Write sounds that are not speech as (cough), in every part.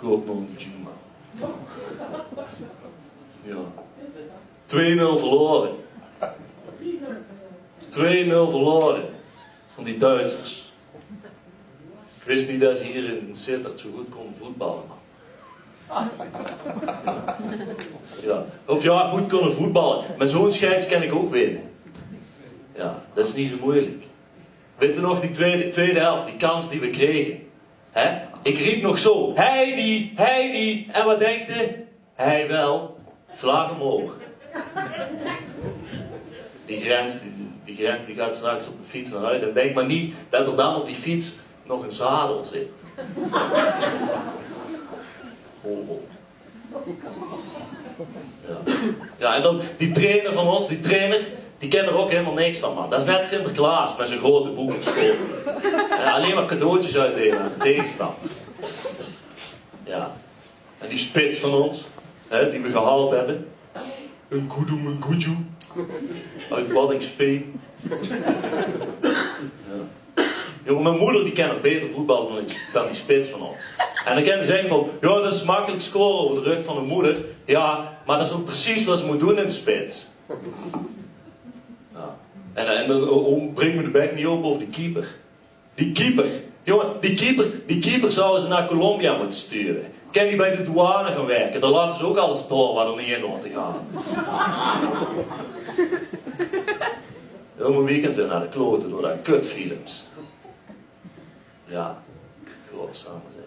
Juma. Ja. 2-0 verloren. 2-0 verloren. Van die Duitsers. Ik wist niet dat ze hier in Sittard zo goed konden voetballen. Ja. Of ja, goed kunnen voetballen. Maar zo'n scheids kan ik ook winnen. Ja, dat is niet zo moeilijk. Weet je nog die tweede, tweede helft, die kans die we kregen? Ik riep nog zo, Heidi, Heidi. En wat denkt je? Hij wel. Vlag omhoog. Die grens, die, grens die gaat straks op de fiets naar huis. En denk maar niet dat er dan op die fiets nog een zadel zit. Hobo. Ja. ja, en dan die trainer van ons, die trainer, die kent er ook helemaal niks van, man. Dat is net Sinterklaas met zijn grote boek op school. (laughs) Ja, alleen maar cadeautjes uitdelen tegenstander. Ja. En die spits van ons, hè, die we gehaald hebben. Een kudu, een kudu. Uit. Ja. Jongen, mijn moeder die kent beter voetbal dan die, dan die spits van ons. En dan kan ze zeggen van, ja dat is makkelijk scoren over de rug van de moeder. Ja, maar dat is ook precies wat ze moet doen in de spits. En, en dan breng me de bek niet op over de keeper. Die keeper, jongen, die keeper, die keeper zouden ze naar Colombia moeten sturen. Kan die bij de douane gaan werken? Dan laten ze ook alles door waar er niet in hoort te gaan. (laughs) Heel mijn weekend weer naar de kloten door dat kutfilms. Ja, godsamme zeg.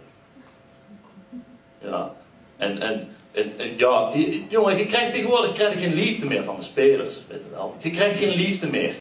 Ja, en, en, en, en ja, jongen, je krijgt tegenwoordig krijg je geen liefde meer van de spelers, weet je wel. Je krijgt geen liefde meer.